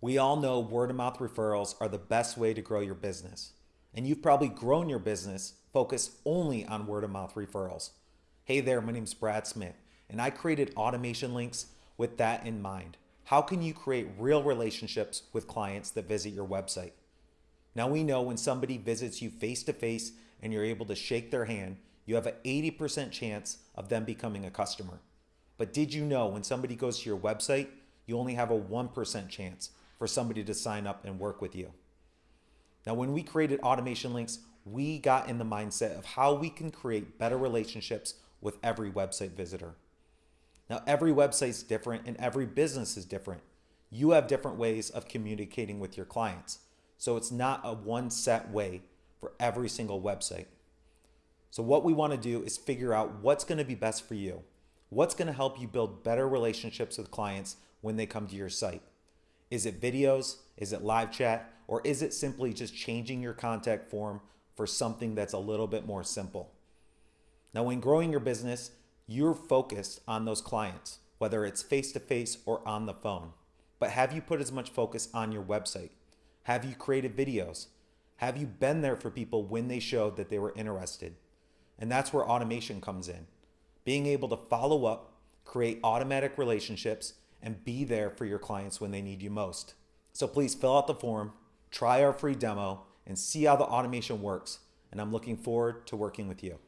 We all know word of mouth referrals are the best way to grow your business. And you've probably grown your business focused only on word of mouth referrals. Hey there, my name is Brad Smith, and I created automation links with that in mind. How can you create real relationships with clients that visit your website? Now we know when somebody visits you face to face and you're able to shake their hand, you have an 80% chance of them becoming a customer. But did you know when somebody goes to your website, you only have a 1% chance for somebody to sign up and work with you? Now, when we created automation links, we got in the mindset of how we can create better relationships with every website visitor. Now, every website is different and every business is different. You have different ways of communicating with your clients. So it's not a one set way for every single website. So what we want to do is figure out what's going to be best for you. What's going to help you build better relationships with clients when they come to your site? Is it videos? Is it live chat? Or is it simply just changing your contact form for something that's a little bit more simple? Now, when growing your business, you're focused on those clients, whether it's face to face or on the phone. But have you put as much focus on your website? Have you created videos? Have you been there for people when they showed that they were interested? And that's where automation comes in being able to follow up, create automatic relationships, and be there for your clients when they need you most. So please fill out the form, try our free demo, and see how the automation works. And I'm looking forward to working with you.